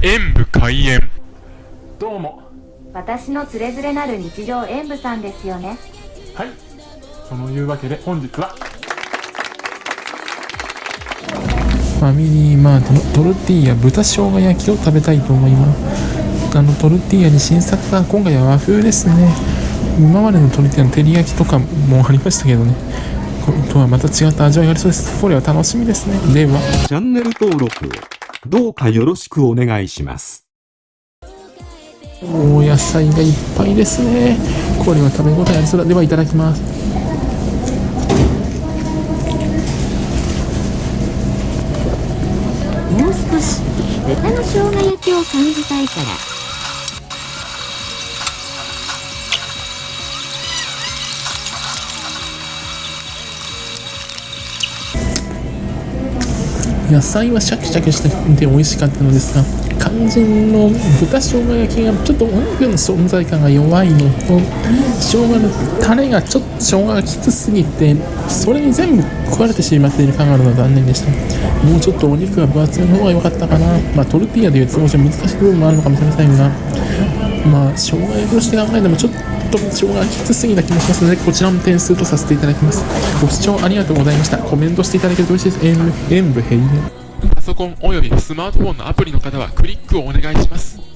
演武開演。どうも。私のつれづれなる日常演舞さんですよね。はい。そのいうわけで本日は。ファミリーマートのトルティーヤ豚生姜焼きを食べたいと思います。あのトルティーヤに新作が今回は和風ですね。今までのトルティーヤの照り焼きとかもありましたけどね。とはまた違った味わいがありそうです。これは楽しみですね。では。チャンネル登録をどうかよろしくお願いします。お野菜がいっぱいですね。これは食べ応えありそうだ。ではいただきます。もう少し豚の生姜焼きを感じたいから野菜はシャキシャキしてて美味しかったのですが肝心の豚生姜焼きがちょっとお肉の存在感が弱いのと生姜のタレがちょっと生姜がきつすぎてそれに全部食われてしまっている感があるのは残念でした。もうちょっとお肉が分厚めの方が良かったかな。まあトルティーヤでいうと少し難しい部分もあるのかもしれませんが。まあ障害として考えてもちょっと障害きつすぎな気もしますのでこちらも点数とさせていただきます。ご視聴ありがとうございました。コメントしていただけると嬉しいです。演武演武閉園パソコンおよびスマートフォンのアプリの方はクリックをお願いします。